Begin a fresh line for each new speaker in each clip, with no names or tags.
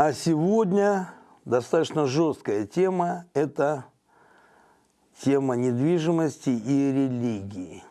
А сегодня достаточно жесткая тема – это тема недвижимости и религии.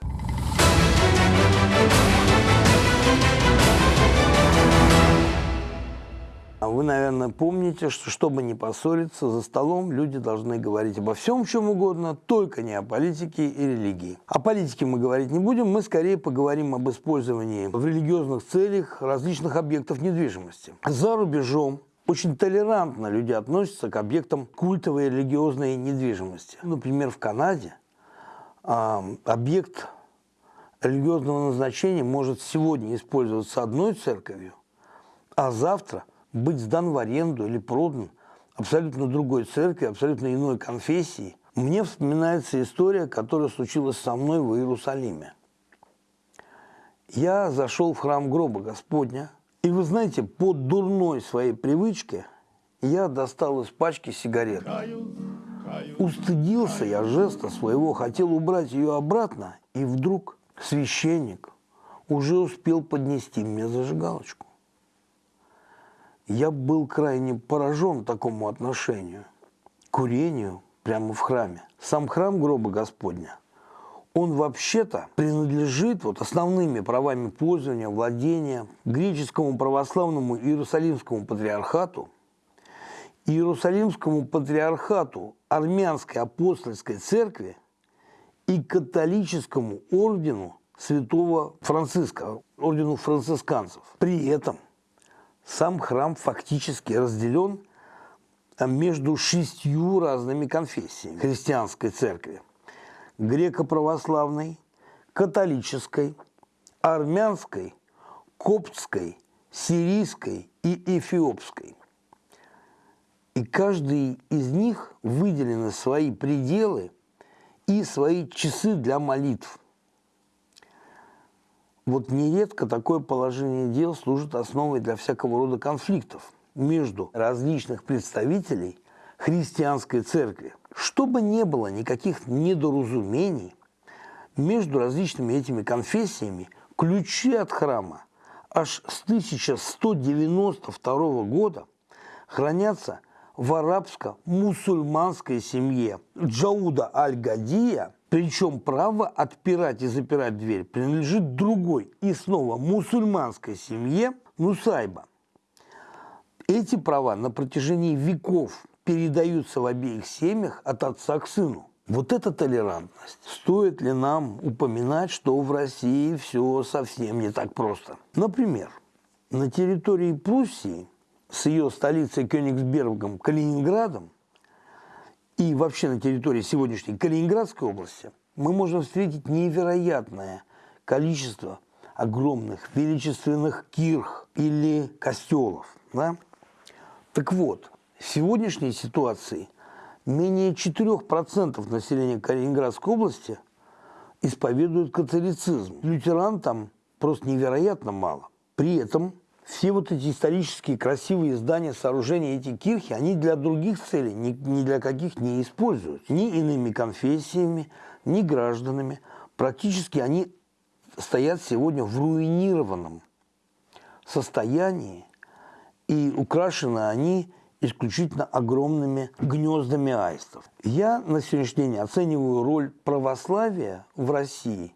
А вы, наверное, помните, что чтобы не поссориться за столом, люди должны говорить обо всем, чем угодно, только не о политике и религии. О политике мы говорить не будем, мы скорее поговорим об использовании в религиозных целях различных объектов недвижимости. За рубежом очень толерантно люди относятся к объектам культовой религиозной недвижимости. Например, в Канаде объект религиозного назначения может сегодня использоваться одной церковью, а завтра – быть сдан в аренду или продан абсолютно другой церкви, абсолютно иной конфессии, мне вспоминается история, которая случилась со мной в Иерусалиме. Я зашел в храм гроба Господня, и вы знаете, по дурной своей привычке я достал из пачки сигарет. Устыдился я жеста своего, хотел убрать ее обратно, и вдруг священник уже успел поднести мне зажигалочку. Я был крайне поражен такому отношению, курению прямо в храме. Сам храм гроба Господня, он вообще-то принадлежит вот основными правами пользования, владения греческому православному Иерусалимскому патриархату, Иерусалимскому патриархату Армянской апостольской церкви и католическому ордену святого Франциска, ордену францисканцев. При этом сам храм фактически разделен между шестью разными конфессиями христианской церкви. Греко-православной, католической, армянской, коптской, сирийской и эфиопской. И каждый из них выделены свои пределы и свои часы для молитв – вот нередко такое положение дел служит основой для всякого рода конфликтов между различных представителей христианской церкви. Чтобы не было никаких недоразумений между различными этими конфессиями, ключи от храма аж с 1192 года хранятся в арабско-мусульманской семье Джауда Аль-Гадия – причем право отпирать и запирать дверь принадлежит другой и снова мусульманской семье Нусайба. Эти права на протяжении веков передаются в обеих семьях от отца к сыну. Вот эта толерантность. Стоит ли нам упоминать, что в России все совсем не так просто? Например, на территории Пруссии с ее столицей Кёнигсбергом, Калининградом, и вообще на территории сегодняшней Калининградской области мы можем встретить невероятное количество огромных величественных кирх или костелов. Да? Так вот, сегодняшней ситуации менее 4% населения Калининградской области исповедуют католицизм. Лютеран там просто невероятно мало. При этом все вот эти исторические красивые здания, сооружения, эти кирхи, они для других целей, ни, ни для каких не используются. Ни иными конфессиями, ни гражданами. Практически они стоят сегодня в руинированном состоянии, и украшены они исключительно огромными гнездами аистов. Я на сегодняшний день оцениваю роль православия в России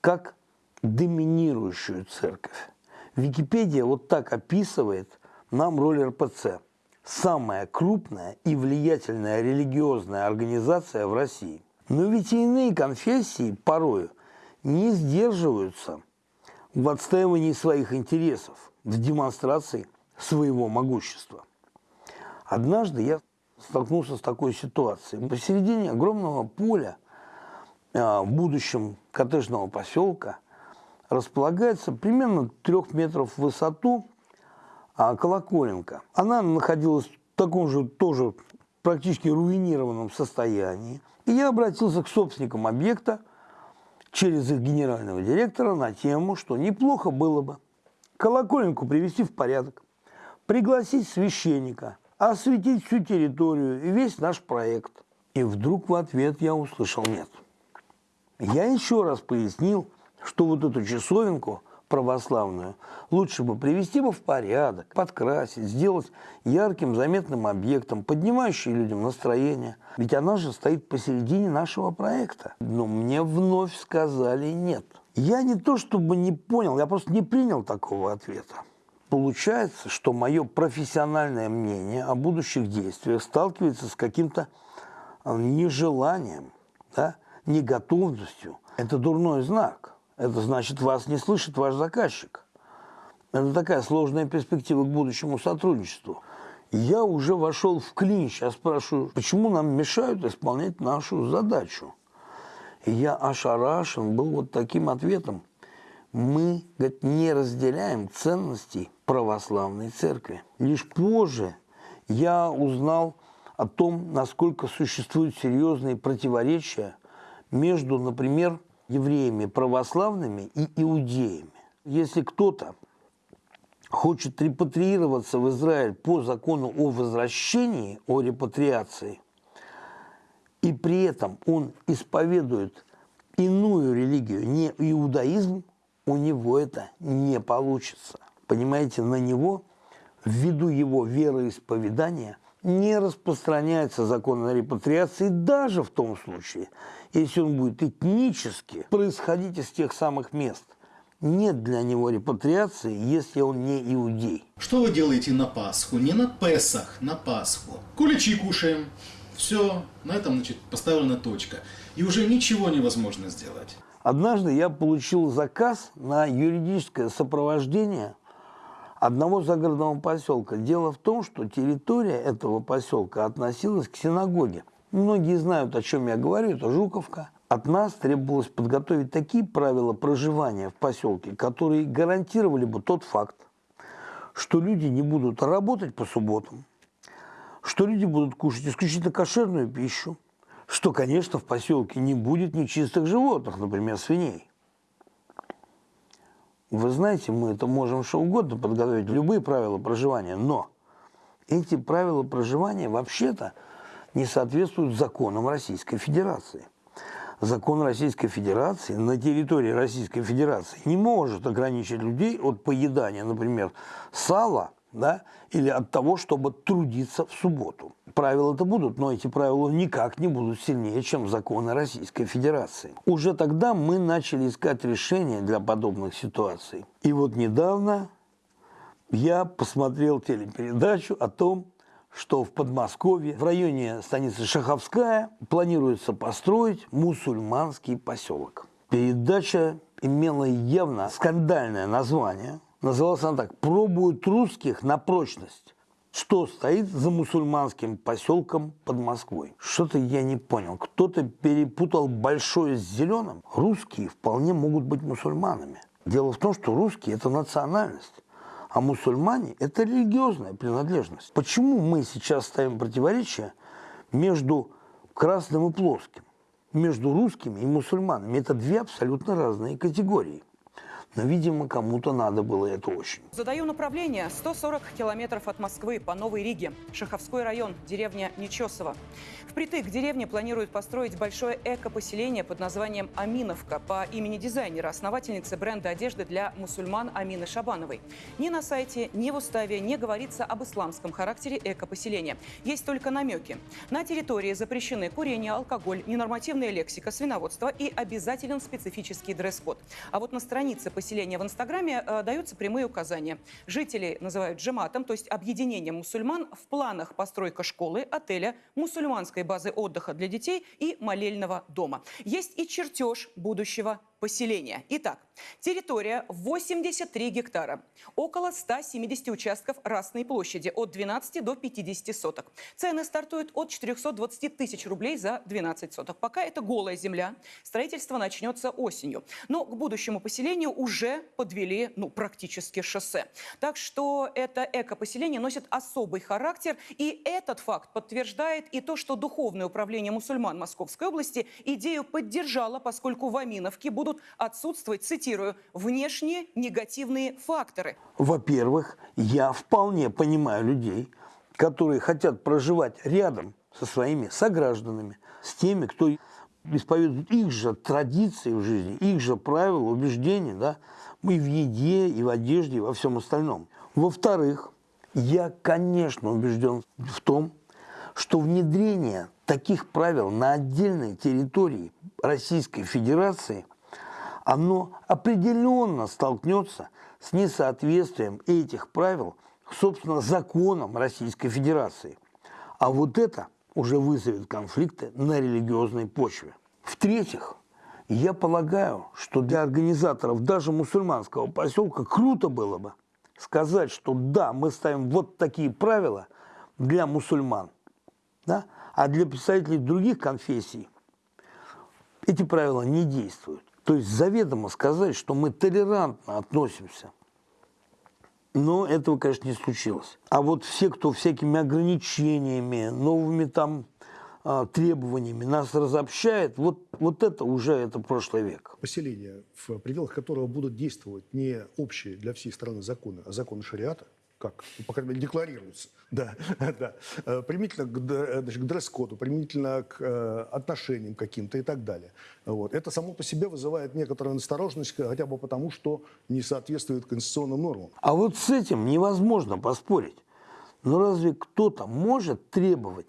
как доминирующую церковь. Википедия вот так описывает нам роль РПЦ. Самая крупная и влиятельная религиозная организация в России. Но ведь и иные конфессии порою не сдерживаются в отстаивании своих интересов, в демонстрации своего могущества. Однажды я столкнулся с такой ситуацией. Посередине огромного поля а, в будущем коттеджного поселка – располагается примерно трех метров в высоту а, колоколенка. Она находилась в таком же тоже практически руинированном состоянии. И я обратился к собственникам объекта через их генерального директора на тему, что неплохо было бы колоколенку привести в порядок, пригласить священника, осветить всю территорию и весь наш проект. И вдруг в ответ я услышал «нет». Я еще раз пояснил, что вот эту часовенку православную лучше бы привести бы в порядок, подкрасить, сделать ярким, заметным объектом, поднимающим людям настроение. Ведь она же стоит посередине нашего проекта. Но мне вновь сказали нет. Я не то чтобы не понял, я просто не принял такого ответа. Получается, что мое профессиональное мнение о будущих действиях сталкивается с каким-то а, нежеланием, да, неготовностью. Это дурной знак. Это значит, вас не слышит ваш заказчик. Это такая сложная перспектива к будущему сотрудничеству. Я уже вошел в клинч, я спрашиваю, почему нам мешают исполнять нашу задачу? И я ошарашен был вот таким ответом. Мы, говорит, не разделяем ценностей православной церкви. Лишь позже я узнал о том, насколько существуют серьезные противоречия между, например, евреями православными и иудеями. Если кто-то хочет репатриироваться в Израиль по закону о возвращении, о репатриации, и при этом он исповедует иную религию, не иудаизм, у него это не получится. Понимаете, на него, ввиду его вероисповедания, не распространяется закон о репатриации даже в том случае, если он будет этнически происходить из тех самых мест. Нет для него репатриации, если он не иудей.
Что вы делаете на Пасху? Не на Песах, на Пасху. Куличи кушаем. Все, на этом, значит, поставлена точка. И уже ничего невозможно сделать.
Однажды я получил заказ на юридическое сопровождение одного загородного поселка. Дело в том, что территория этого поселка относилась к синагоге. Многие знают, о чем я говорю, это Жуковка. От нас требовалось подготовить такие правила проживания в поселке, которые гарантировали бы тот факт, что люди не будут работать по субботам, что люди будут кушать исключительно кошерную пищу, что, конечно, в поселке не будет нечистых животных, например, свиней. Вы знаете, мы это можем что угодно подготовить, любые правила проживания, но эти правила проживания вообще-то не соответствуют законам Российской Федерации. Закон Российской Федерации на территории Российской Федерации не может ограничить людей от поедания, например, сала да, или от того, чтобы трудиться в субботу. Правила-то будут, но эти правила никак не будут сильнее, чем законы Российской Федерации. Уже тогда мы начали искать решения для подобных ситуаций. И вот недавно я посмотрел телепередачу о том, что в Подмосковье, в районе станицы Шаховская, планируется построить мусульманский поселок. Передача имела явно скандальное название. Называлась она так «Пробуют русских на прочность». Что стоит за мусульманским поселком под Москвой? Что-то я не понял. Кто-то перепутал большое с зеленым. Русские вполне могут быть мусульманами. Дело в том, что русские – это национальность. А мусульмане – это религиозная принадлежность. Почему мы сейчас ставим противоречие между красным и плоским? Между русскими и мусульманами. Это две абсолютно разные категории. Но, видимо, кому-то надо было это очень.
Задаю направление. 140 километров от Москвы по Новой Риге. Шаховской район, деревня Нечесово. Впритык к деревне планируют построить большое эко-поселение под названием Аминовка по имени дизайнера, основательницы бренда одежды для мусульман Амины Шабановой. Ни на сайте, ни в уставе не говорится об исламском характере эко-поселения. Есть только намеки. На территории запрещены курение, алкоголь, ненормативная лексика, свиноводство и обязателен специфический дресс-код. А вот на странице поселения поселения в Инстаграме э, даются прямые указания. Жители называют джематом, то есть объединением мусульман, в планах постройка школы, отеля, мусульманской базы отдыха для детей и молельного дома. Есть и чертеж будущего поселения. Итак, территория 83 гектара, около 170 участков Расной площади, от 12 до 50 соток. Цены стартуют от 420 тысяч рублей за 12 соток. Пока это голая земля, строительство начнется осенью. Но к будущему поселению уже подвели ну, практически шоссе. Так что это эко-поселение носит особый характер. И этот факт подтверждает и то, что Духовное управление мусульман Московской области идею поддержало, поскольку в Аминовке будут будут отсутствовать, цитирую, внешние негативные факторы.
Во-первых, я вполне понимаю людей, которые хотят проживать рядом со своими согражданами, с теми, кто исповедует их же традиции в жизни, их же правила, убеждения, да, И в еде, и в одежде, и во всем остальном. Во-вторых, я, конечно, убежден в том, что внедрение таких правил на отдельной территории Российской Федерации, оно определенно столкнется с несоответствием этих правил, собственно, законам Российской Федерации. А вот это уже вызовет конфликты на религиозной почве. В-третьих, я полагаю, что для организаторов даже мусульманского поселка круто было бы сказать, что да, мы ставим вот такие правила для мусульман, да, а для представителей других конфессий эти правила не действуют. То есть заведомо сказать, что мы толерантно относимся. Но этого, конечно, не случилось. А вот все, кто всякими ограничениями, новыми там а, требованиями нас разобщает, вот, вот это уже это прошлый век.
Поселение, в пределах которого будут действовать не общие для всей страны законы, а законы шариата, как, по крайней мере, декларируются, да, да, э, применительно к, д- значит, к дресс-коду, применительно к э, отношениям каким-то и так далее. Вот. Это само по себе вызывает некоторую настороженность, хотя бы потому, что не соответствует конституционным нормам.
А вот с этим невозможно поспорить. Но разве кто-то может требовать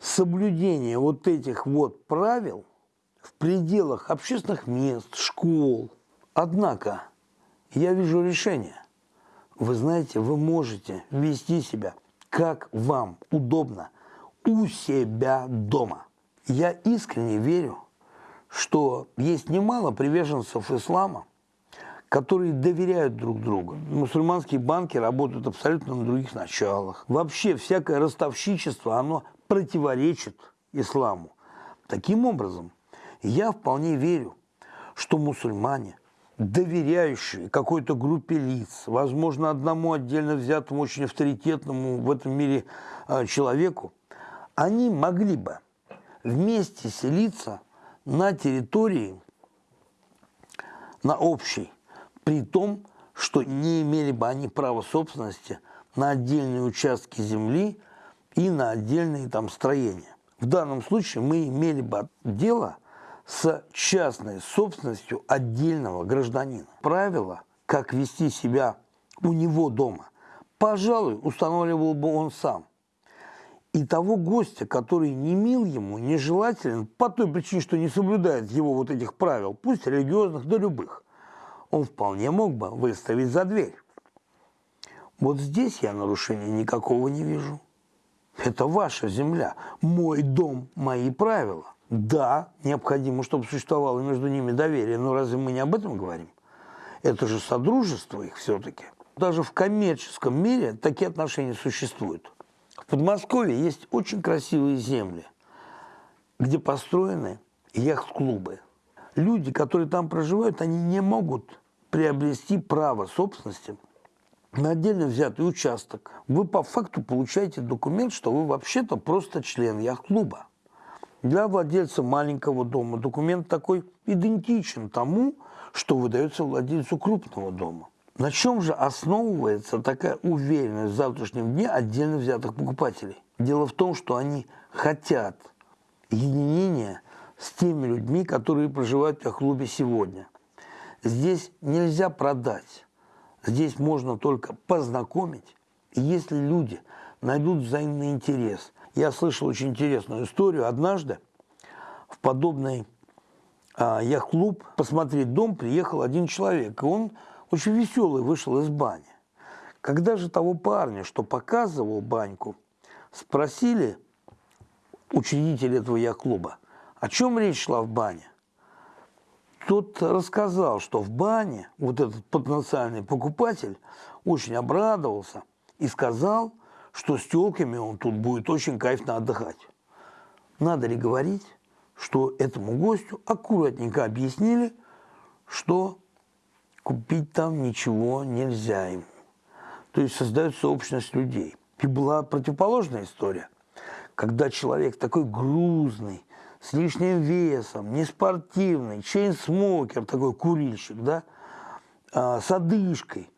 соблюдения вот этих вот правил в пределах общественных мест, школ? Однако я вижу решение. Вы знаете, вы можете вести себя, как вам удобно, у себя дома. Я искренне верю, что есть немало приверженцев ислама, которые доверяют друг другу. Мусульманские банки работают абсолютно на других началах. Вообще всякое ростовщичество, оно противоречит исламу. Таким образом, я вполне верю, что мусульмане, доверяющие какой-то группе лиц, возможно, одному отдельно взятому, очень авторитетному в этом мире э, человеку, они могли бы вместе селиться на территории, на общей, при том, что не имели бы они права собственности на отдельные участки земли и на отдельные там строения. В данном случае мы имели бы дело с частной собственностью отдельного гражданина. Правила, как вести себя у него дома, пожалуй, устанавливал бы он сам. И того гостя, который не мил ему, нежелателен, по той причине, что не соблюдает его вот этих правил, пусть религиозных, да любых, он вполне мог бы выставить за дверь. Вот здесь я нарушения никакого не вижу. Это ваша земля, мой дом, мои правила. Да, необходимо, чтобы существовало между ними доверие, но разве мы не об этом говорим? Это же содружество их все-таки. Даже в коммерческом мире такие отношения существуют. В Подмосковье есть очень красивые земли, где построены яхт-клубы. Люди, которые там проживают, они не могут приобрести право собственности на отдельно взятый участок. Вы по факту получаете документ, что вы вообще-то просто член яхт-клуба. Для владельца маленького дома документ такой идентичен тому, что выдается владельцу крупного дома. На чем же основывается такая уверенность в завтрашнем дне отдельно взятых покупателей? Дело в том, что они хотят единения с теми людьми, которые проживают в клубе сегодня. Здесь нельзя продать, здесь можно только познакомить. И если люди найдут взаимный интерес. Я слышал очень интересную историю. Однажды в подобный а, яхт-клуб посмотреть дом приехал один человек. И он очень веселый вышел из бани. Когда же того парня, что показывал баньку, спросили учредители этого яхт-клуба, о чем речь шла в бане, тот рассказал, что в бане вот этот потенциальный покупатель очень обрадовался и сказал, что с телками он тут будет очень кайфно отдыхать. Надо ли говорить, что этому гостю аккуратненько объяснили, что купить там ничего нельзя ему. То есть создается общность людей. И была противоположная история, когда человек такой грузный, с лишним весом, неспортивный, чейн-смокер, такой курильщик, да, а, с одышкой,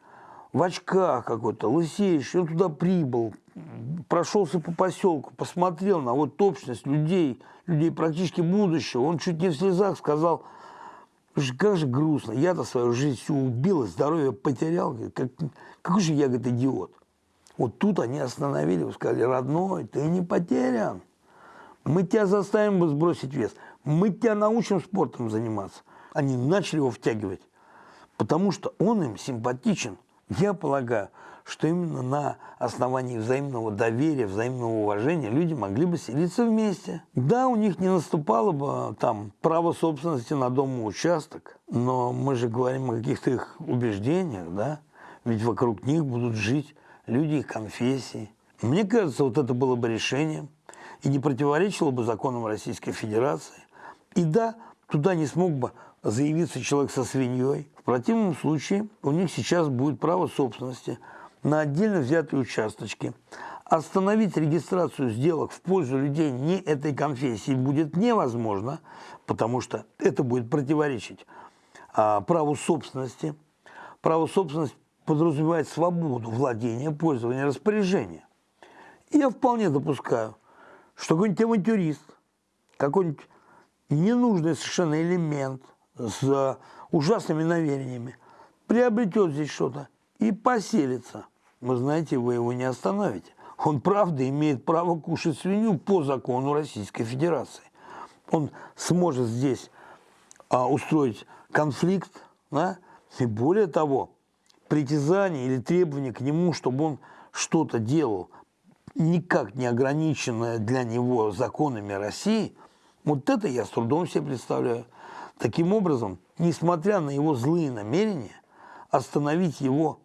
в очках какой-то, лысеющий, он туда прибыл, прошелся по поселку, посмотрел на вот общность людей, людей практически будущего, он чуть не в слезах сказал, как же грустно. Я-то свою жизнь всю убил, здоровье потерял. Как, какой же я, говорит, идиот. Вот тут они остановили, сказали, родной, ты не потерян. Мы тебя заставим сбросить вес. Мы тебя научим спортом заниматься. Они начали его втягивать, потому что он им симпатичен. Я полагаю, что именно на основании взаимного доверия, взаимного уважения люди могли бы селиться вместе. Да, у них не наступало бы там право собственности на дом и участок, но мы же говорим о каких-то их убеждениях, да? Ведь вокруг них будут жить люди их конфессии. Мне кажется, вот это было бы решением и не противоречило бы законам Российской Федерации. И да, туда не смог бы заявиться человек со свиньей. В противном случае у них сейчас будет право собственности на отдельно взятые участочки. Остановить регистрацию сделок в пользу людей не этой конфессии будет невозможно, потому что это будет противоречить а, праву собственности. Право собственности подразумевает свободу владения, пользования, распоряжения. И я вполне допускаю, что какой-нибудь авантюрист, какой-нибудь ненужный совершенно элемент с ужасными намерениями приобретет здесь что-то и поселится. Вы знаете, вы его не остановите. Он, правда, имеет право кушать свинью по закону Российской Федерации. Он сможет здесь а, устроить конфликт, да? и более того, притязание или требование к нему, чтобы он что-то делал, никак не ограниченное для него законами России, вот это я с трудом себе представляю. Таким образом, несмотря на его злые намерения, остановить его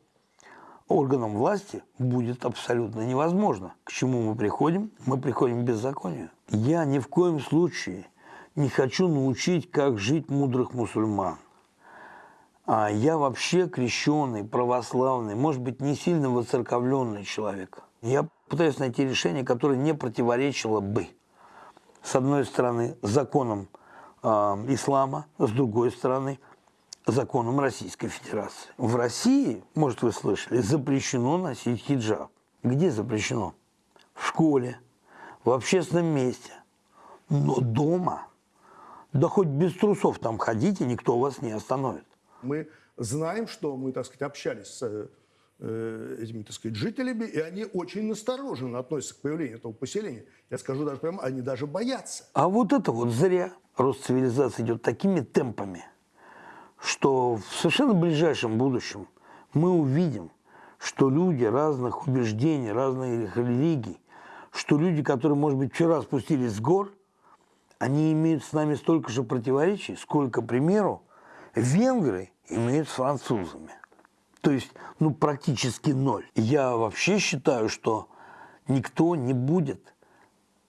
органам власти будет абсолютно невозможно. К чему мы приходим? Мы приходим к беззаконию. Я ни в коем случае не хочу научить, как жить мудрых мусульман. А я вообще крещенный, православный, может быть, не сильно воцерковленный человек. Я пытаюсь найти решение, которое не противоречило бы, с одной стороны, законам э, ислама, с другой стороны, законам Российской Федерации. В России, может, вы слышали, запрещено носить хиджаб. Где запрещено? В школе, в общественном месте. Но дома, да хоть без трусов там ходите, никто вас не остановит.
Мы знаем, что мы, так сказать, общались с э, этими, так сказать, жителями, и они очень настороженно относятся к появлению этого поселения. Я скажу даже прямо, они даже боятся.
А вот это вот зря. Рост цивилизации идет такими темпами, что в совершенно ближайшем будущем мы увидим, что люди разных убеждений, разных религий, что люди, которые, может быть, вчера спустились с гор, они имеют с нами столько же противоречий, сколько, к примеру, венгры имеют с французами. То есть, ну, практически ноль. Я вообще считаю, что никто не будет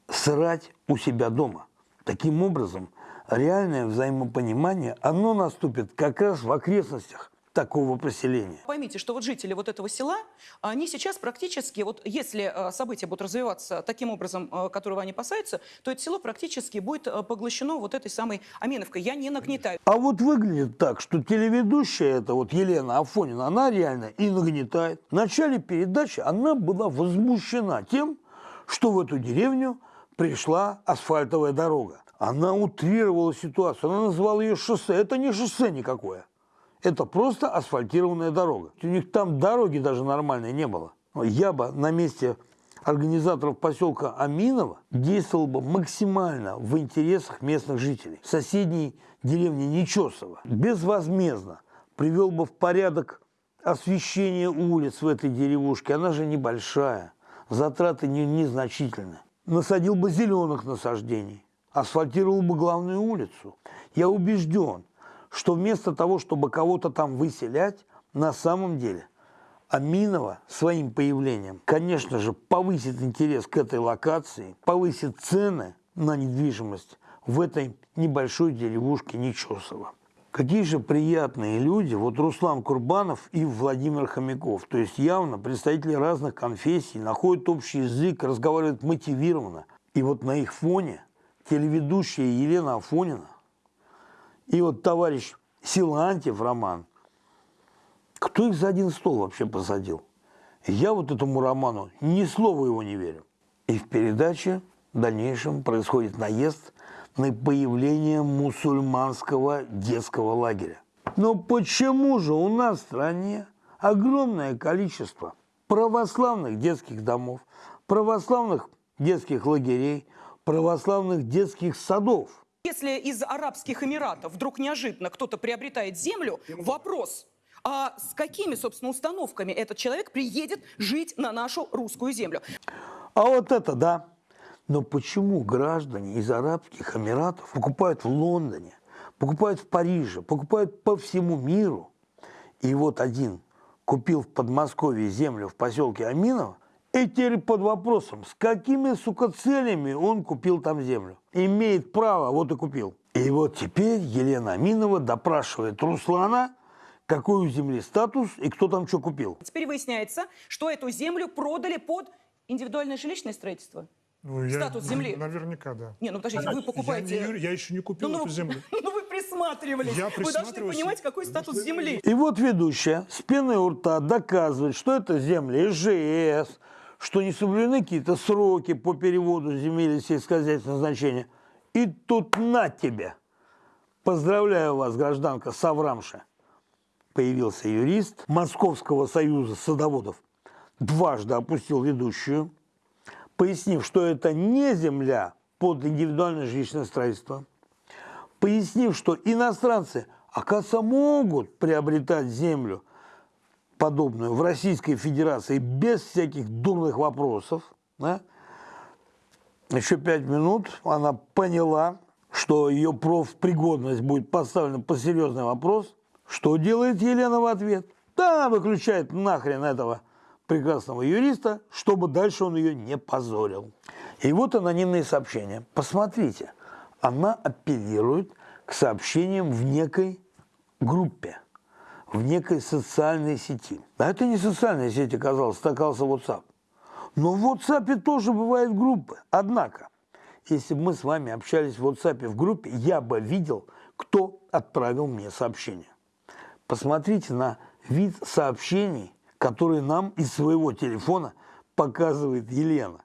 срать у себя дома. Таким образом, реальное взаимопонимание, оно наступит как раз в окрестностях такого поселения.
Поймите, что вот жители вот этого села, они сейчас практически, вот если э, события будут развиваться таким образом, э, которого они опасаются, то это село практически будет э, поглощено вот этой самой Аминовкой. Я не нагнетаю.
А вот выглядит так, что телеведущая, это вот Елена Афонина, она реально и нагнетает. В начале передачи она была возмущена тем, что в эту деревню пришла асфальтовая дорога. Она утрировала ситуацию, она назвала ее шоссе. Это не шоссе никакое. Это просто асфальтированная дорога. У них там дороги даже нормальной не было. Я бы на месте организаторов поселка Аминова действовал бы максимально в интересах местных жителей. Соседней деревни Нечесово безвозмездно привел бы в порядок освещение улиц в этой деревушке. Она же небольшая, затраты не, незначительны. Насадил бы зеленых насаждений, асфальтировал бы главную улицу. Я убежден, что вместо того, чтобы кого-то там выселять, на самом деле Аминова своим появлением, конечно же, повысит интерес к этой локации, повысит цены на недвижимость в этой небольшой деревушке Нечесово. Какие же приятные люди, вот Руслан Курбанов и Владимир Хомяков. То есть явно представители разных конфессий находят общий язык, разговаривают мотивированно. И вот на их фоне телеведущая Елена Афонина и вот товарищ Силантьев Роман, кто их за один стол вообще посадил? Я вот этому роману ни слова его не верю. И в передаче в дальнейшем происходит наезд на появление мусульманского детского лагеря. Но почему же у нас в стране огромное количество православных детских домов, православных детских лагерей, православных детских садов?
Если из Арабских Эмиратов вдруг неожиданно кто-то приобретает землю, вопрос, а с какими, собственно, установками этот человек приедет жить на нашу русскую землю?
А вот это да. Но почему граждане из Арабских Эмиратов покупают в Лондоне, покупают в Париже, покупают по всему миру? И вот один купил в Подмосковье землю в поселке Аминово, и теперь под вопросом, с какими, сука, целями он купил там землю. Имеет право, вот и купил. И вот теперь Елена Аминова допрашивает Руслана, какой у земли статус и кто там что купил.
Теперь выясняется, что эту землю продали под индивидуальное жилищное строительство.
Ну, я-
Статус земли.
Наверняка, да.
Не, ну подождите, вы покупаете...
Я, не- я еще не купил
Ну, ну,
эту землю.
ну, вы присматривались.
Я
Вы должны понимать, какой статус земли.
И вот ведущая с пеной у рта доказывает, что это земли ИЖС, что не соблюдены какие-то сроки по переводу земель сельскохозяйственного значения. И тут на тебе. Поздравляю вас, гражданка Саврамша. Появился юрист Московского союза садоводов. Дважды опустил ведущую, пояснив, что это не земля под индивидуальное жилищное строительство, пояснив, что иностранцы, оказывается, могут приобретать землю подобную в Российской Федерации без всяких дурных вопросов. да. Еще пять минут она поняла, что ее профпригодность будет поставлена по серьезный вопрос. Что делает Елена в ответ? Да, она выключает нахрен этого прекрасного юриста, чтобы дальше он ее не позорил. И вот анонимные сообщения. Посмотрите, она апеллирует к сообщениям в некой группе, в некой социальной сети. А это не социальная сеть оказалась, это оказался WhatsApp. Но в WhatsApp тоже бывают группы. Однако, если бы мы с вами общались в WhatsApp в группе, я бы видел, кто отправил мне сообщение. Посмотрите на вид сообщений, которые нам из своего телефона показывает Елена.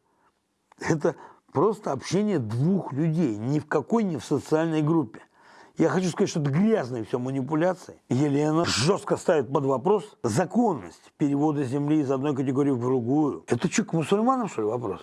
Это просто общение двух людей, ни в какой не в социальной группе. Я хочу сказать, что это грязные все манипуляции. Елена жестко ставит под вопрос законность перевода земли из одной категории в другую. Это что, к мусульманам, что ли, вопрос?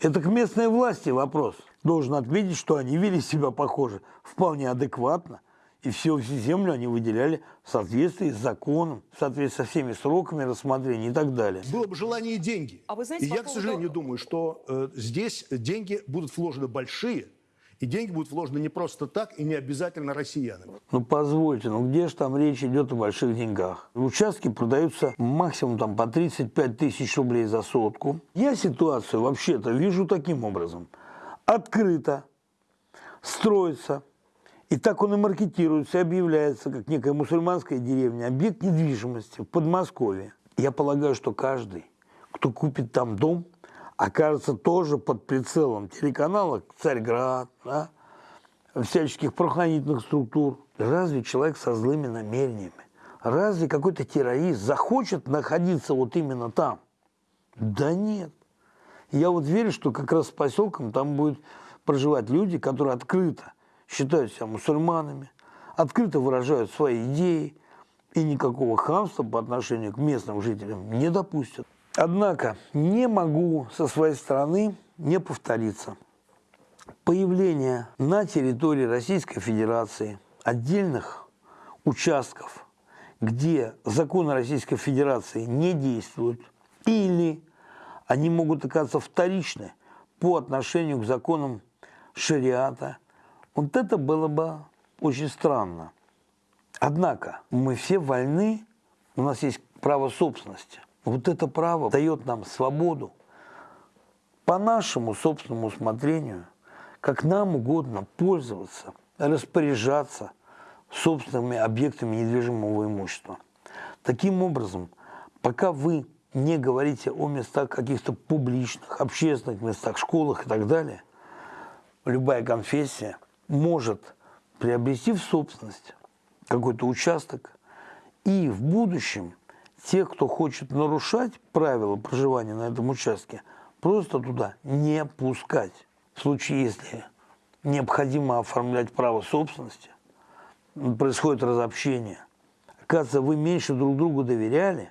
Это к местной власти вопрос. Должен отметить, что они вели себя, похоже, вполне адекватно. И всю, всю землю они выделяли в соответствии с законом, в соответствии со всеми сроками рассмотрения и так далее.
Было бы желание и деньги.
А вы знаете,
и я, к
поводу-
сожалению, думаю, что э, здесь деньги будут вложены большие, и деньги будут вложены не просто так и не обязательно россиянами.
Ну позвольте, ну где же там речь идет о больших деньгах? Участки продаются максимум там по 35 тысяч рублей за сотку. Я ситуацию вообще-то вижу таким образом. Открыто строится, и так он и маркетируется, и объявляется, как некая мусульманская деревня, объект недвижимости в Подмосковье. Я полагаю, что каждый, кто купит там дом, окажется тоже под прицелом телеканала «Царьград», да, всяческих правоохранительных структур. Разве человек со злыми намерениями, разве какой-то террорист захочет находиться вот именно там? Да нет. Я вот верю, что как раз с поселком там будут проживать люди, которые открыто считают себя мусульманами, открыто выражают свои идеи и никакого хамства по отношению к местным жителям не допустят. Однако не могу со своей стороны не повториться. Появление на территории Российской Федерации отдельных участков, где законы Российской Федерации не действуют, или они могут оказаться вторичны по отношению к законам шариата, вот это было бы очень странно. Однако мы все вольны, у нас есть право собственности. Вот это право дает нам свободу по нашему собственному усмотрению, как нам угодно пользоваться, распоряжаться собственными объектами недвижимого имущества. Таким образом, пока вы не говорите о местах каких-то публичных, общественных местах, школах и так далее, любая конфессия может приобрести в собственность какой-то участок и в будущем тех, кто хочет нарушать правила проживания на этом участке, просто туда не пускать. В случае, если необходимо оформлять право собственности, происходит разобщение. Оказывается, вы меньше друг другу доверяли,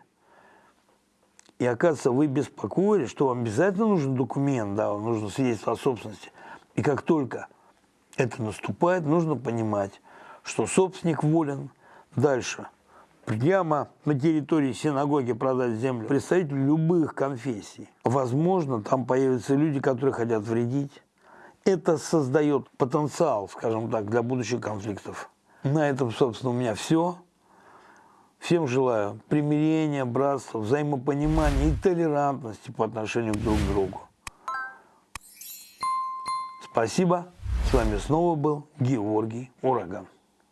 и оказывается, вы беспокоились, что вам обязательно нужен документ, да, вам нужно свидетельство о собственности. И как только это наступает, нужно понимать, что собственник волен дальше прямо на территории синагоги продать землю представителю любых конфессий. Возможно, там появятся люди, которые хотят вредить. Это создает потенциал, скажем так, для будущих конфликтов. На этом, собственно, у меня все. Всем желаю примирения, братства, взаимопонимания и толерантности по отношению друг к другу. Спасибо. С вами снова был Георгий Ураган.